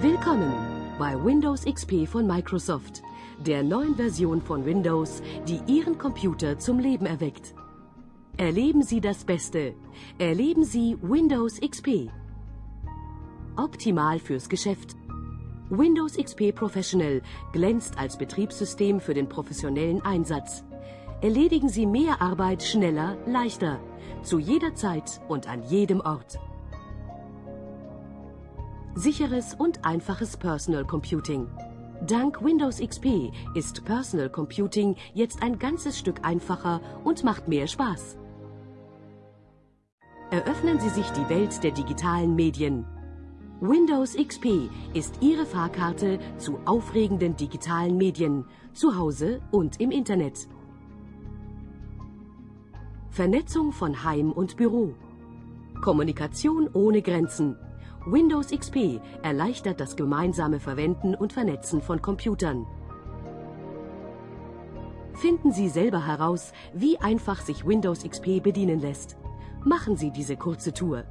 Willkommen bei Windows XP von Microsoft, der neuen Version von Windows, die Ihren Computer zum Leben erweckt. Erleben Sie das Beste. Erleben Sie Windows XP. Optimal fürs Geschäft. Windows XP Professional glänzt als Betriebssystem für den professionellen Einsatz. Erledigen Sie mehr Arbeit schneller, leichter, zu jeder Zeit und an jedem Ort. Sicheres und einfaches Personal Computing. Dank Windows XP ist Personal Computing jetzt ein ganzes Stück einfacher und macht mehr Spaß. Eröffnen Sie sich die Welt der digitalen Medien. Windows XP ist Ihre Fahrkarte zu aufregenden digitalen Medien, zu Hause und im Internet. Vernetzung von Heim und Büro. Kommunikation ohne Grenzen. Windows XP erleichtert das gemeinsame Verwenden und Vernetzen von Computern. Finden Sie selber heraus, wie einfach sich Windows XP bedienen lässt. Machen Sie diese kurze Tour.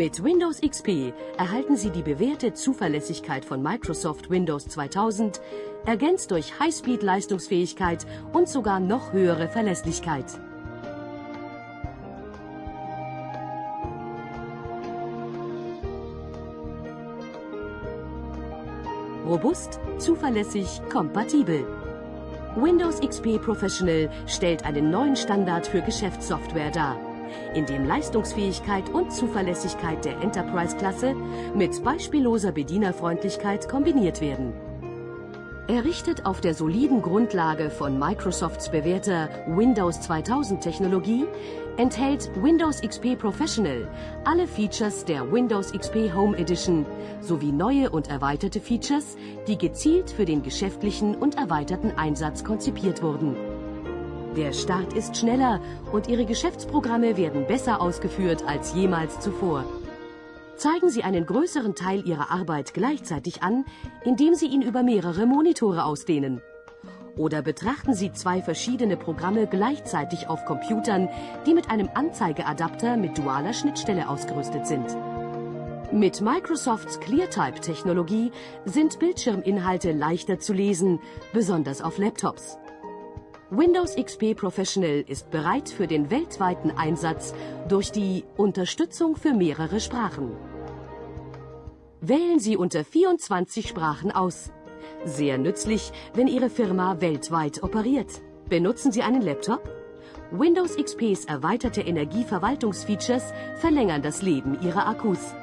Mit Windows XP erhalten Sie die bewährte Zuverlässigkeit von Microsoft Windows 2000, ergänzt durch Highspeed-Leistungsfähigkeit und sogar noch höhere Verlässlichkeit. Robust, zuverlässig, kompatibel. Windows XP Professional stellt einen neuen Standard für Geschäftssoftware dar in dem Leistungsfähigkeit und Zuverlässigkeit der Enterprise-Klasse mit beispielloser Bedienerfreundlichkeit kombiniert werden. Errichtet auf der soliden Grundlage von Microsofts bewährter Windows 2000 Technologie, enthält Windows XP Professional alle Features der Windows XP Home Edition sowie neue und erweiterte Features, die gezielt für den geschäftlichen und erweiterten Einsatz konzipiert wurden. Der Start ist schneller und Ihre Geschäftsprogramme werden besser ausgeführt als jemals zuvor. Zeigen Sie einen größeren Teil Ihrer Arbeit gleichzeitig an, indem Sie ihn über mehrere Monitore ausdehnen. Oder betrachten Sie zwei verschiedene Programme gleichzeitig auf Computern, die mit einem Anzeigeadapter mit dualer Schnittstelle ausgerüstet sind. Mit Microsofts ClearType-Technologie sind Bildschirminhalte leichter zu lesen, besonders auf Laptops. Windows XP Professional ist bereit für den weltweiten Einsatz durch die Unterstützung für mehrere Sprachen. Wählen Sie unter 24 Sprachen aus. Sehr nützlich, wenn Ihre Firma weltweit operiert. Benutzen Sie einen Laptop? Windows XPs erweiterte Energieverwaltungsfeatures verlängern das Leben Ihrer Akkus.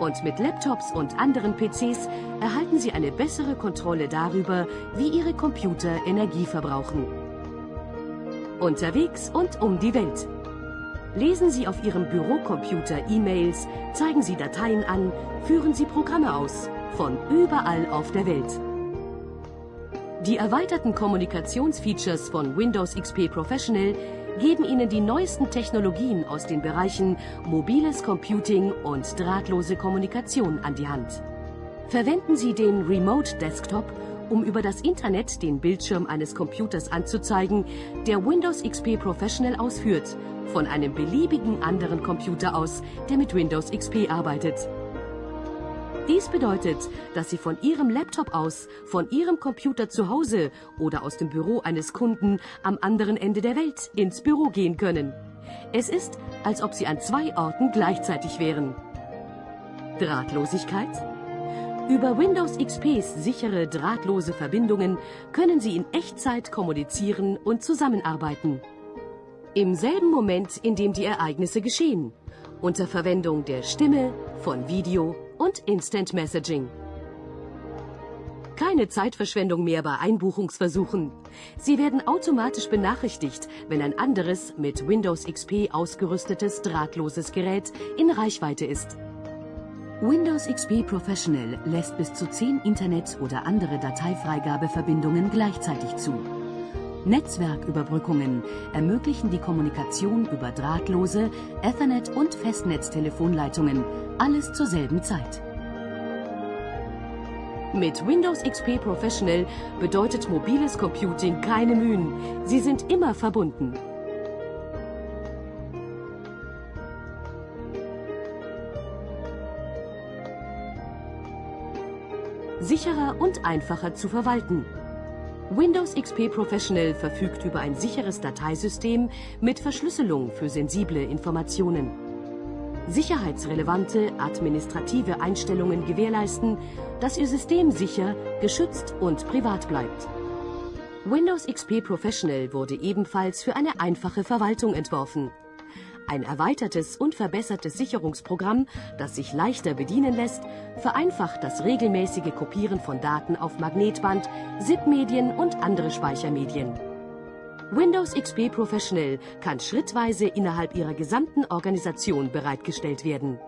Und mit Laptops und anderen PCs erhalten Sie eine bessere Kontrolle darüber, wie Ihre Computer Energie verbrauchen. Unterwegs und um die Welt. Lesen Sie auf Ihrem Bürocomputer E-Mails, zeigen Sie Dateien an, führen Sie Programme aus. Von überall auf der Welt. Die erweiterten Kommunikationsfeatures von Windows XP Professional geben Ihnen die neuesten Technologien aus den Bereichen mobiles Computing und drahtlose Kommunikation an die Hand. Verwenden Sie den Remote Desktop, um über das Internet den Bildschirm eines Computers anzuzeigen, der Windows XP Professional ausführt, von einem beliebigen anderen Computer aus, der mit Windows XP arbeitet. Dies bedeutet, dass Sie von Ihrem Laptop aus, von Ihrem Computer zu Hause oder aus dem Büro eines Kunden am anderen Ende der Welt ins Büro gehen können. Es ist, als ob Sie an zwei Orten gleichzeitig wären. Drahtlosigkeit? Über Windows XPs sichere drahtlose Verbindungen können Sie in Echtzeit kommunizieren und zusammenarbeiten. Im selben Moment, in dem die Ereignisse geschehen. Unter Verwendung der Stimme, von Video und Instant Messaging. Keine Zeitverschwendung mehr bei Einbuchungsversuchen. Sie werden automatisch benachrichtigt, wenn ein anderes mit Windows XP ausgerüstetes drahtloses Gerät in Reichweite ist. Windows XP Professional lässt bis zu 10 Internet- oder andere Dateifreigabeverbindungen gleichzeitig zu. Netzwerküberbrückungen ermöglichen die Kommunikation über drahtlose Ethernet- und Festnetztelefonleitungen, alles zur selben Zeit. Mit Windows XP Professional bedeutet mobiles Computing keine Mühen. Sie sind immer verbunden. Sicherer und einfacher zu verwalten. Windows XP Professional verfügt über ein sicheres Dateisystem mit Verschlüsselung für sensible Informationen. Sicherheitsrelevante administrative Einstellungen gewährleisten, dass Ihr System sicher, geschützt und privat bleibt. Windows XP Professional wurde ebenfalls für eine einfache Verwaltung entworfen. Ein erweitertes und verbessertes Sicherungsprogramm, das sich leichter bedienen lässt, vereinfacht das regelmäßige Kopieren von Daten auf Magnetband, ZIP-Medien und andere Speichermedien. Windows XP Professional kann schrittweise innerhalb Ihrer gesamten Organisation bereitgestellt werden.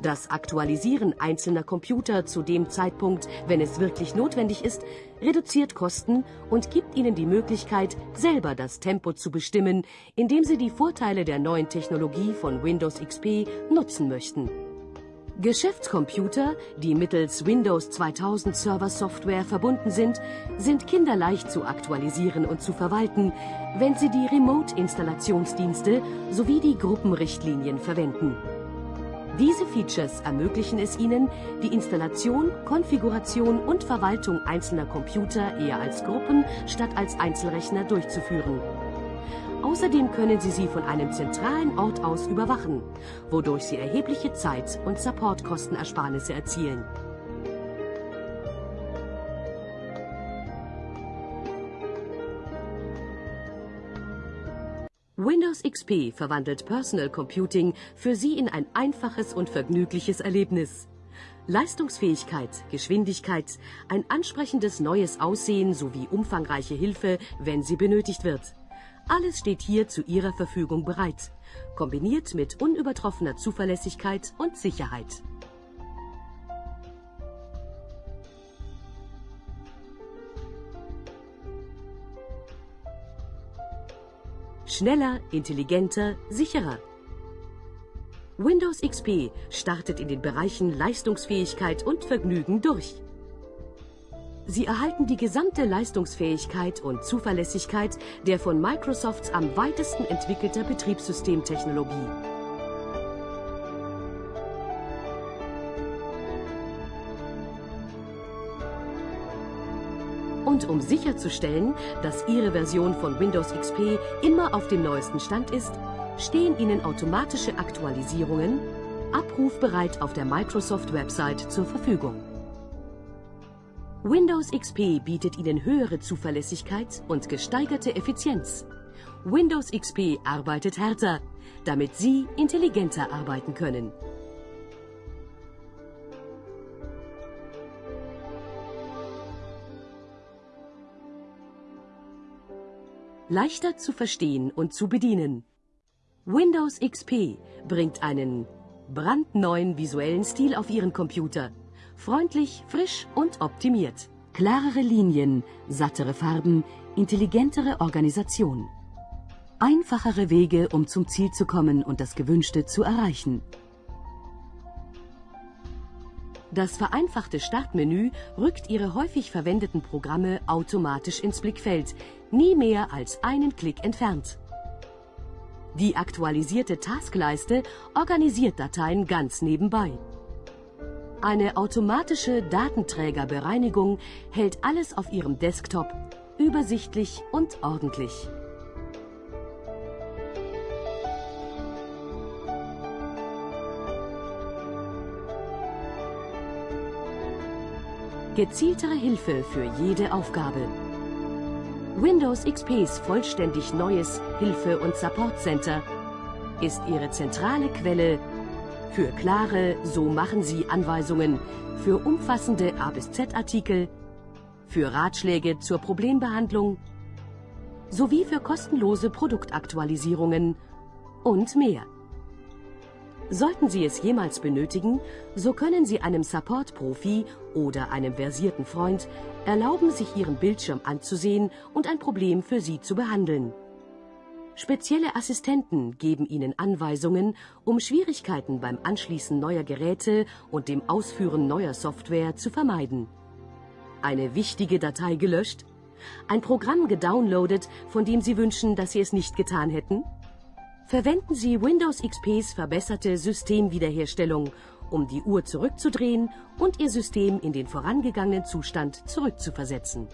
Das Aktualisieren einzelner Computer zu dem Zeitpunkt, wenn es wirklich notwendig ist, reduziert Kosten und gibt Ihnen die Möglichkeit, selber das Tempo zu bestimmen, indem Sie die Vorteile der neuen Technologie von Windows XP nutzen möchten. Geschäftscomputer, die mittels Windows 2000 Server Software verbunden sind, sind kinderleicht zu aktualisieren und zu verwalten, wenn Sie die Remote-Installationsdienste sowie die Gruppenrichtlinien verwenden. Diese Features ermöglichen es Ihnen, die Installation, Konfiguration und Verwaltung einzelner Computer eher als Gruppen statt als Einzelrechner durchzuführen. Außerdem können Sie sie von einem zentralen Ort aus überwachen, wodurch Sie erhebliche Zeit- und Supportkostenersparnisse erzielen. Windows XP verwandelt Personal Computing für Sie in ein einfaches und vergnügliches Erlebnis. Leistungsfähigkeit, Geschwindigkeit, ein ansprechendes neues Aussehen sowie umfangreiche Hilfe, wenn sie benötigt wird. Alles steht hier zu Ihrer Verfügung bereit, kombiniert mit unübertroffener Zuverlässigkeit und Sicherheit. Schneller, intelligenter, sicherer. Windows XP startet in den Bereichen Leistungsfähigkeit und Vergnügen durch. Sie erhalten die gesamte Leistungsfähigkeit und Zuverlässigkeit der von Microsofts am weitesten entwickelter Betriebssystemtechnologie. Und um sicherzustellen, dass Ihre Version von Windows XP immer auf dem neuesten Stand ist, stehen Ihnen automatische Aktualisierungen abrufbereit auf der Microsoft-Website zur Verfügung. Windows XP bietet Ihnen höhere Zuverlässigkeit und gesteigerte Effizienz. Windows XP arbeitet härter, damit Sie intelligenter arbeiten können. Leichter zu verstehen und zu bedienen. Windows XP bringt einen brandneuen visuellen Stil auf Ihren Computer. Freundlich, frisch und optimiert. Klarere Linien, sattere Farben, intelligentere Organisation. Einfachere Wege, um zum Ziel zu kommen und das Gewünschte zu erreichen. Das vereinfachte Startmenü rückt Ihre häufig verwendeten Programme automatisch ins Blickfeld, nie mehr als einen Klick entfernt. Die aktualisierte Taskleiste organisiert Dateien ganz nebenbei. Eine automatische Datenträgerbereinigung hält alles auf Ihrem Desktop übersichtlich und ordentlich. Gezieltere Hilfe für jede Aufgabe. Windows XPs vollständig neues Hilfe- und Support Center ist Ihre zentrale Quelle für klare So machen Sie Anweisungen, für umfassende A bis Z Artikel, für Ratschläge zur Problembehandlung sowie für kostenlose Produktaktualisierungen und mehr. Sollten Sie es jemals benötigen, so können Sie einem Support-Profi oder einem versierten Freund erlauben, sich Ihren Bildschirm anzusehen und ein Problem für Sie zu behandeln. Spezielle Assistenten geben Ihnen Anweisungen, um Schwierigkeiten beim Anschließen neuer Geräte und dem Ausführen neuer Software zu vermeiden. Eine wichtige Datei gelöscht? Ein Programm gedownloadet, von dem Sie wünschen, dass Sie es nicht getan hätten? Verwenden Sie Windows XPs verbesserte Systemwiederherstellung, um die Uhr zurückzudrehen und Ihr System in den vorangegangenen Zustand zurückzuversetzen.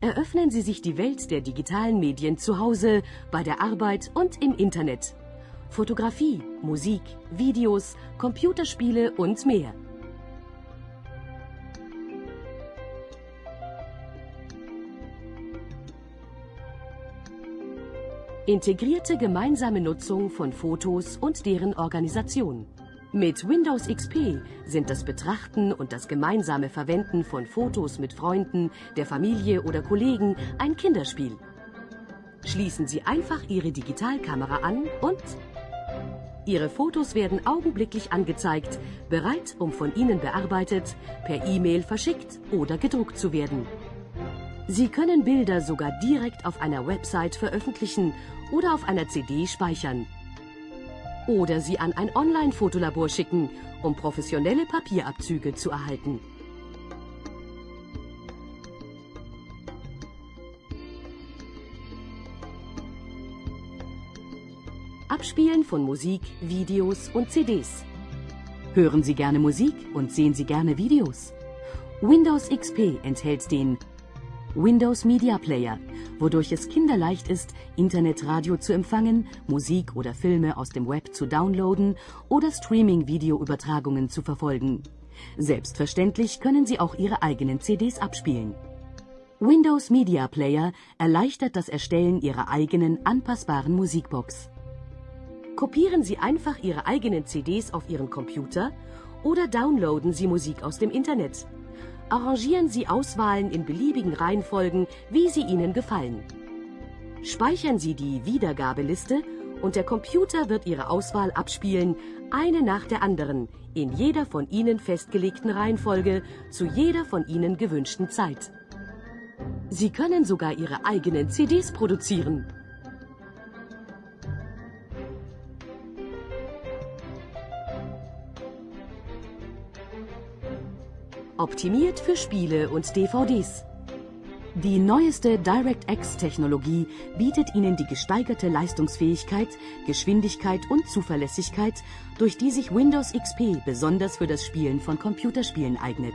Eröffnen Sie sich die Welt der digitalen Medien zu Hause, bei der Arbeit und im Internet. Fotografie, Musik, Videos, Computerspiele und mehr. Integrierte gemeinsame Nutzung von Fotos und deren Organisation. Mit Windows XP sind das Betrachten und das gemeinsame Verwenden von Fotos mit Freunden, der Familie oder Kollegen ein Kinderspiel. Schließen Sie einfach Ihre Digitalkamera an und Ihre Fotos werden augenblicklich angezeigt, bereit, um von Ihnen bearbeitet, per E-Mail verschickt oder gedruckt zu werden. Sie können Bilder sogar direkt auf einer Website veröffentlichen oder auf einer CD speichern. Oder sie an ein Online-Fotolabor schicken, um professionelle Papierabzüge zu erhalten. Abspielen von Musik, Videos und CDs. Hören Sie gerne Musik und sehen Sie gerne Videos? Windows XP enthält den Windows Media Player, wodurch es kinderleicht ist, Internetradio zu empfangen, Musik oder Filme aus dem Web zu downloaden oder Streaming-Videoübertragungen zu verfolgen. Selbstverständlich können Sie auch Ihre eigenen CDs abspielen. Windows Media Player erleichtert das Erstellen Ihrer eigenen anpassbaren Musikbox. Kopieren Sie einfach Ihre eigenen CDs auf Ihren Computer oder downloaden Sie Musik aus dem Internet. Arrangieren Sie Auswahlen in beliebigen Reihenfolgen, wie sie Ihnen gefallen. Speichern Sie die Wiedergabeliste und der Computer wird Ihre Auswahl abspielen, eine nach der anderen, in jeder von Ihnen festgelegten Reihenfolge, zu jeder von Ihnen gewünschten Zeit. Sie können sogar Ihre eigenen CDs produzieren. Optimiert für Spiele und DVDs. Die neueste DirectX-Technologie bietet Ihnen die gesteigerte Leistungsfähigkeit, Geschwindigkeit und Zuverlässigkeit, durch die sich Windows XP besonders für das Spielen von Computerspielen eignet.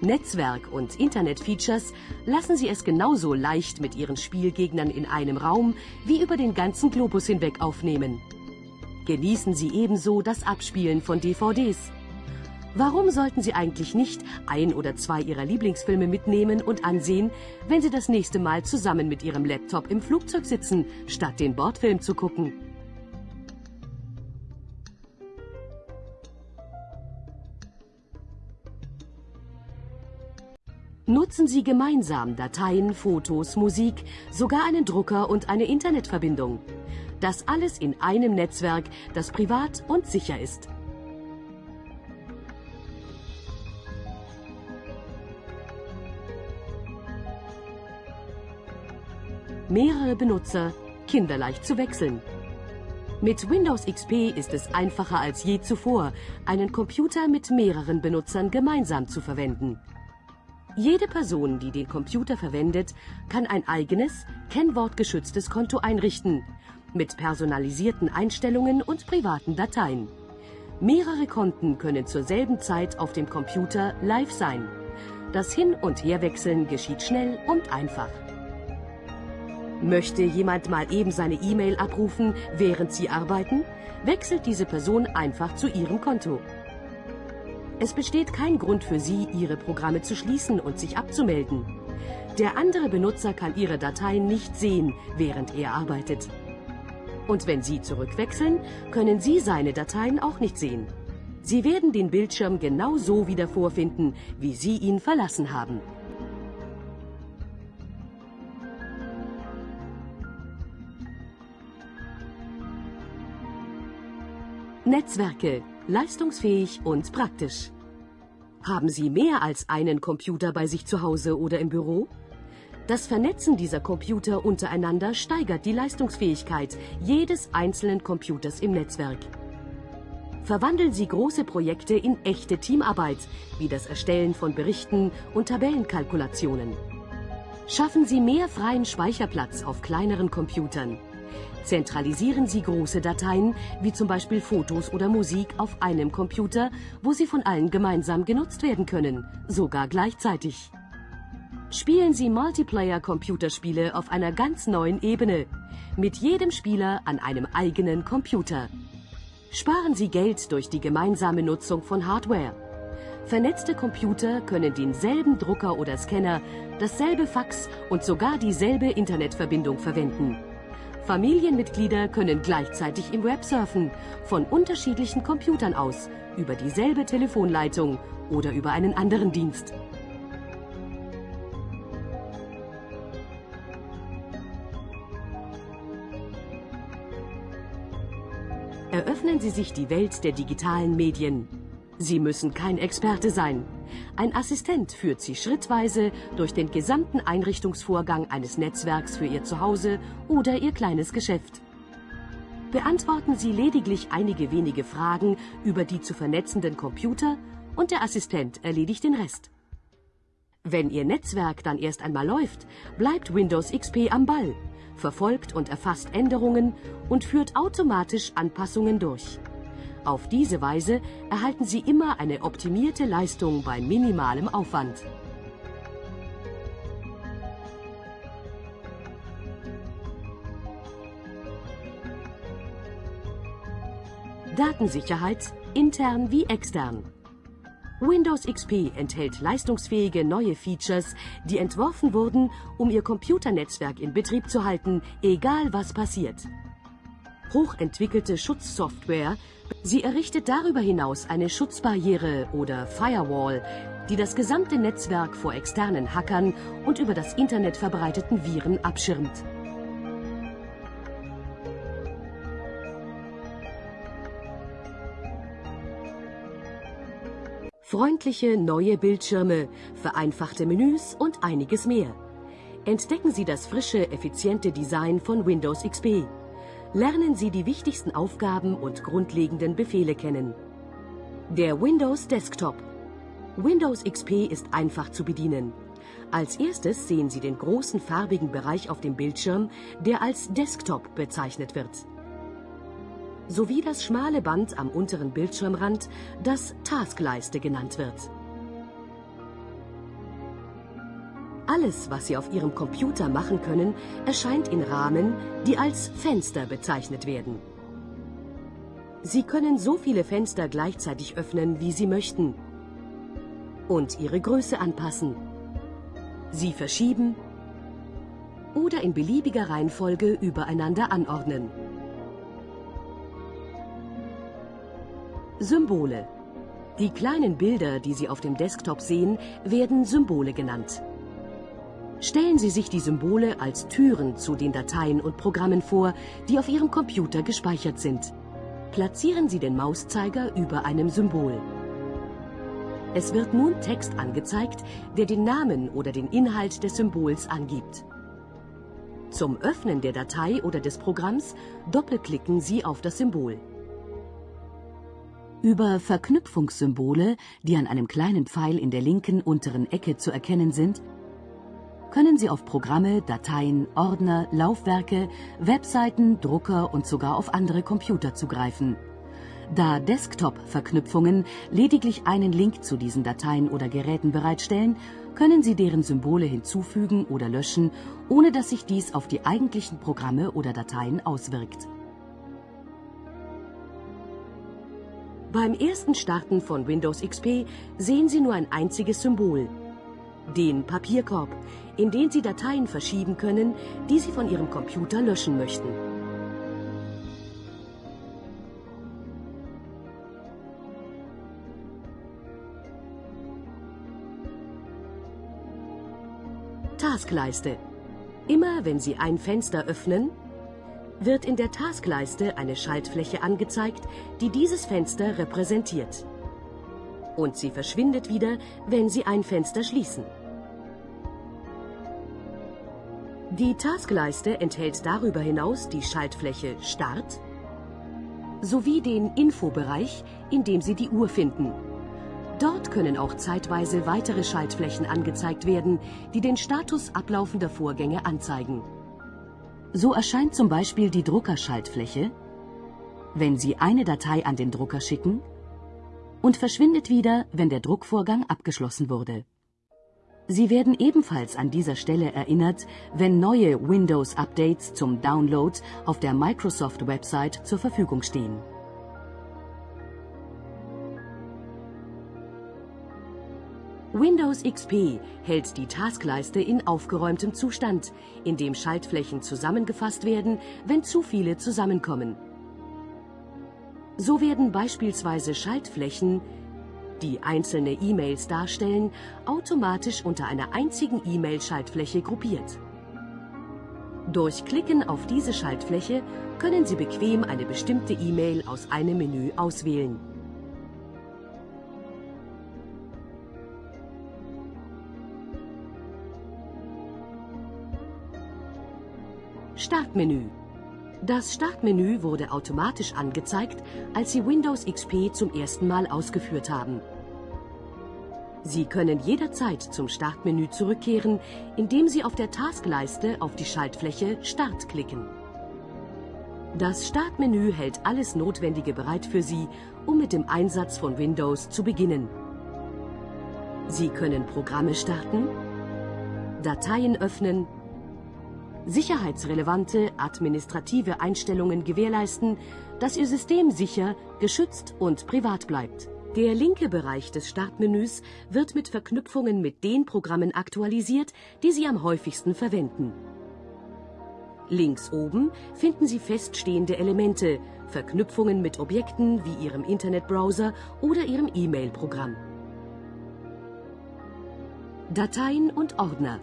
Netzwerk- und Internet-Features lassen Sie es genauso leicht mit Ihren Spielgegnern in einem Raum wie über den ganzen Globus hinweg aufnehmen. Genießen Sie ebenso das Abspielen von DVDs. Warum sollten Sie eigentlich nicht ein oder zwei Ihrer Lieblingsfilme mitnehmen und ansehen, wenn Sie das nächste Mal zusammen mit Ihrem Laptop im Flugzeug sitzen, statt den Bordfilm zu gucken? Nutzen Sie gemeinsam Dateien, Fotos, Musik, sogar einen Drucker und eine Internetverbindung. Das alles in einem Netzwerk, das privat und sicher ist. Mehrere Benutzer, kinderleicht zu wechseln. Mit Windows XP ist es einfacher als je zuvor, einen Computer mit mehreren Benutzern gemeinsam zu verwenden. Jede Person, die den Computer verwendet, kann ein eigenes, kennwortgeschütztes Konto einrichten, mit personalisierten Einstellungen und privaten Dateien. Mehrere Konten können zur selben Zeit auf dem Computer live sein. Das Hin- und Herwechseln geschieht schnell und einfach. Möchte jemand mal eben seine E-Mail abrufen, während Sie arbeiten, wechselt diese Person einfach zu Ihrem Konto. Es besteht kein Grund für Sie, Ihre Programme zu schließen und sich abzumelden. Der andere Benutzer kann Ihre Dateien nicht sehen, während er arbeitet. Und wenn Sie zurückwechseln, können Sie seine Dateien auch nicht sehen. Sie werden den Bildschirm genau so wieder vorfinden, wie Sie ihn verlassen haben. Netzwerke, leistungsfähig und praktisch. Haben Sie mehr als einen Computer bei sich zu Hause oder im Büro? Das Vernetzen dieser Computer untereinander steigert die Leistungsfähigkeit jedes einzelnen Computers im Netzwerk. Verwandeln Sie große Projekte in echte Teamarbeit, wie das Erstellen von Berichten und Tabellenkalkulationen. Schaffen Sie mehr freien Speicherplatz auf kleineren Computern. Zentralisieren Sie große Dateien, wie zum Beispiel Fotos oder Musik, auf einem Computer, wo sie von allen gemeinsam genutzt werden können, sogar gleichzeitig. Spielen Sie Multiplayer-Computerspiele auf einer ganz neuen Ebene, mit jedem Spieler an einem eigenen Computer. Sparen Sie Geld durch die gemeinsame Nutzung von Hardware. Vernetzte Computer können denselben Drucker oder Scanner, dasselbe Fax und sogar dieselbe Internetverbindung verwenden. Familienmitglieder können gleichzeitig im Web surfen, von unterschiedlichen Computern aus, über dieselbe Telefonleitung oder über einen anderen Dienst. Eröffnen Sie sich die Welt der digitalen Medien. Sie müssen kein Experte sein. Ein Assistent führt Sie schrittweise durch den gesamten Einrichtungsvorgang eines Netzwerks für Ihr Zuhause oder Ihr kleines Geschäft. Beantworten Sie lediglich einige wenige Fragen über die zu vernetzenden Computer und der Assistent erledigt den Rest. Wenn Ihr Netzwerk dann erst einmal läuft, bleibt Windows XP am Ball verfolgt und erfasst Änderungen und führt automatisch Anpassungen durch. Auf diese Weise erhalten Sie immer eine optimierte Leistung bei minimalem Aufwand. Datensicherheit, intern wie extern. Windows XP enthält leistungsfähige neue Features, die entworfen wurden, um Ihr Computernetzwerk in Betrieb zu halten, egal was passiert. Hochentwickelte Schutzsoftware, sie errichtet darüber hinaus eine Schutzbarriere oder Firewall, die das gesamte Netzwerk vor externen Hackern und über das Internet verbreiteten Viren abschirmt. freundliche neue Bildschirme, vereinfachte Menüs und einiges mehr. Entdecken Sie das frische, effiziente Design von Windows XP. Lernen Sie die wichtigsten Aufgaben und grundlegenden Befehle kennen. Der Windows Desktop. Windows XP ist einfach zu bedienen. Als erstes sehen Sie den großen farbigen Bereich auf dem Bildschirm, der als Desktop bezeichnet wird sowie das schmale Band am unteren Bildschirmrand, das Taskleiste genannt wird. Alles, was Sie auf Ihrem Computer machen können, erscheint in Rahmen, die als Fenster bezeichnet werden. Sie können so viele Fenster gleichzeitig öffnen, wie Sie möchten und ihre Größe anpassen. Sie verschieben oder in beliebiger Reihenfolge übereinander anordnen. Symbole. Die kleinen Bilder, die Sie auf dem Desktop sehen, werden Symbole genannt. Stellen Sie sich die Symbole als Türen zu den Dateien und Programmen vor, die auf Ihrem Computer gespeichert sind. Platzieren Sie den Mauszeiger über einem Symbol. Es wird nun Text angezeigt, der den Namen oder den Inhalt des Symbols angibt. Zum Öffnen der Datei oder des Programms doppelklicken Sie auf das Symbol. Über Verknüpfungssymbole, die an einem kleinen Pfeil in der linken unteren Ecke zu erkennen sind, können Sie auf Programme, Dateien, Ordner, Laufwerke, Webseiten, Drucker und sogar auf andere Computer zugreifen. Da Desktop-Verknüpfungen lediglich einen Link zu diesen Dateien oder Geräten bereitstellen, können Sie deren Symbole hinzufügen oder löschen, ohne dass sich dies auf die eigentlichen Programme oder Dateien auswirkt. Beim ersten Starten von Windows XP sehen Sie nur ein einziges Symbol, den Papierkorb, in den Sie Dateien verschieben können, die Sie von Ihrem Computer löschen möchten. Taskleiste. Immer wenn Sie ein Fenster öffnen, wird in der Taskleiste eine Schaltfläche angezeigt, die dieses Fenster repräsentiert. Und sie verschwindet wieder, wenn Sie ein Fenster schließen. Die Taskleiste enthält darüber hinaus die Schaltfläche Start sowie den Infobereich, in dem Sie die Uhr finden. Dort können auch zeitweise weitere Schaltflächen angezeigt werden, die den Status ablaufender Vorgänge anzeigen. So erscheint zum Beispiel die Druckerschaltfläche, wenn Sie eine Datei an den Drucker schicken und verschwindet wieder, wenn der Druckvorgang abgeschlossen wurde. Sie werden ebenfalls an dieser Stelle erinnert, wenn neue Windows-Updates zum Download auf der Microsoft-Website zur Verfügung stehen. Windows XP hält die Taskleiste in aufgeräumtem Zustand, in dem Schaltflächen zusammengefasst werden, wenn zu viele zusammenkommen. So werden beispielsweise Schaltflächen, die einzelne E-Mails darstellen, automatisch unter einer einzigen E-Mail-Schaltfläche gruppiert. Durch Klicken auf diese Schaltfläche können Sie bequem eine bestimmte E-Mail aus einem Menü auswählen. Startmenü das Startmenü wurde automatisch angezeigt, als Sie Windows XP zum ersten Mal ausgeführt haben. Sie können jederzeit zum Startmenü zurückkehren, indem Sie auf der Taskleiste auf die Schaltfläche Start klicken. Das Startmenü hält alles Notwendige bereit für Sie, um mit dem Einsatz von Windows zu beginnen. Sie können Programme starten, Dateien öffnen, sicherheitsrelevante administrative Einstellungen gewährleisten, dass Ihr System sicher, geschützt und privat bleibt. Der linke Bereich des Startmenüs wird mit Verknüpfungen mit den Programmen aktualisiert, die Sie am häufigsten verwenden. Links oben finden Sie feststehende Elemente, Verknüpfungen mit Objekten wie Ihrem Internetbrowser oder Ihrem E-Mail-Programm. Dateien und Ordner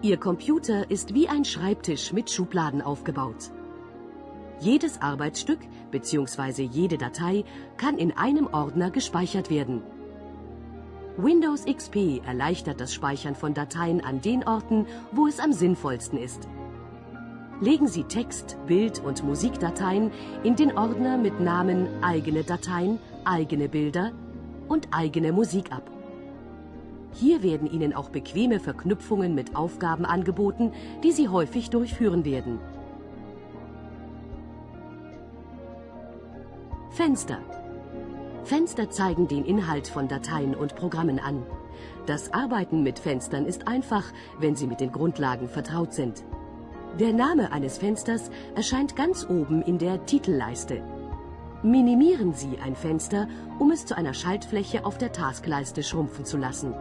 Ihr Computer ist wie ein Schreibtisch mit Schubladen aufgebaut. Jedes Arbeitsstück bzw. jede Datei kann in einem Ordner gespeichert werden. Windows XP erleichtert das Speichern von Dateien an den Orten, wo es am sinnvollsten ist. Legen Sie Text-, Bild- und Musikdateien in den Ordner mit Namen eigene Dateien, eigene Bilder und eigene Musik ab. Hier werden Ihnen auch bequeme Verknüpfungen mit Aufgaben angeboten, die Sie häufig durchführen werden. Fenster. Fenster zeigen den Inhalt von Dateien und Programmen an. Das Arbeiten mit Fenstern ist einfach, wenn Sie mit den Grundlagen vertraut sind. Der Name eines Fensters erscheint ganz oben in der Titelleiste. Minimieren Sie ein Fenster, um es zu einer Schaltfläche auf der Taskleiste schrumpfen zu lassen.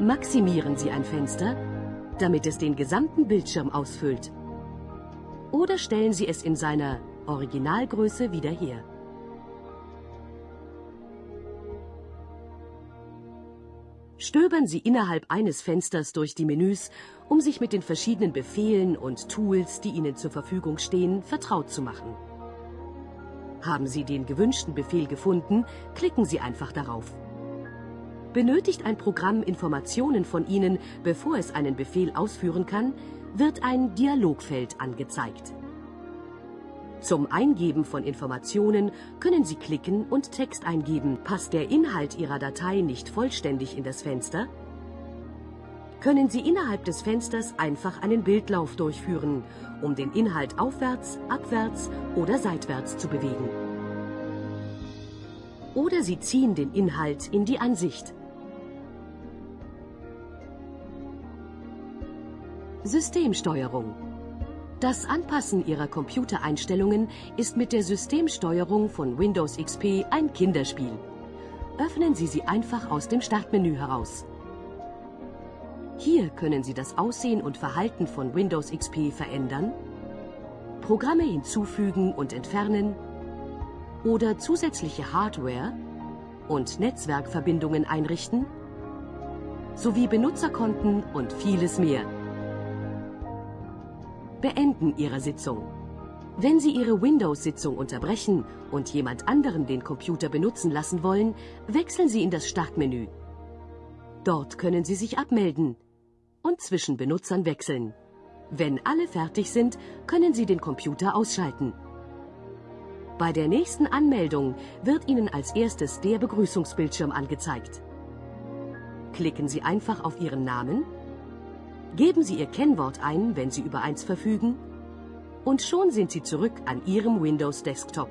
Maximieren Sie ein Fenster, damit es den gesamten Bildschirm ausfüllt. Oder stellen Sie es in seiner Originalgröße wieder her. Stöbern Sie innerhalb eines Fensters durch die Menüs, um sich mit den verschiedenen Befehlen und Tools, die Ihnen zur Verfügung stehen, vertraut zu machen. Haben Sie den gewünschten Befehl gefunden, klicken Sie einfach darauf. Benötigt ein Programm Informationen von Ihnen, bevor es einen Befehl ausführen kann, wird ein Dialogfeld angezeigt. Zum Eingeben von Informationen können Sie klicken und Text eingeben. Passt der Inhalt Ihrer Datei nicht vollständig in das Fenster? Können Sie innerhalb des Fensters einfach einen Bildlauf durchführen, um den Inhalt aufwärts, abwärts oder seitwärts zu bewegen. Oder Sie ziehen den Inhalt in die Ansicht. Systemsteuerung. Das Anpassen Ihrer Computereinstellungen ist mit der Systemsteuerung von Windows XP ein Kinderspiel. Öffnen Sie sie einfach aus dem Startmenü heraus. Hier können Sie das Aussehen und Verhalten von Windows XP verändern, Programme hinzufügen und entfernen oder zusätzliche Hardware und Netzwerkverbindungen einrichten, sowie Benutzerkonten und vieles mehr. Beenden Ihrer Sitzung. Wenn Sie Ihre Windows-Sitzung unterbrechen und jemand anderen den Computer benutzen lassen wollen, wechseln Sie in das Startmenü. Dort können Sie sich abmelden und zwischen Benutzern wechseln. Wenn alle fertig sind, können Sie den Computer ausschalten. Bei der nächsten Anmeldung wird Ihnen als erstes der Begrüßungsbildschirm angezeigt. Klicken Sie einfach auf Ihren Namen, geben Sie Ihr Kennwort ein, wenn Sie über eins verfügen, und schon sind Sie zurück an Ihrem Windows Desktop.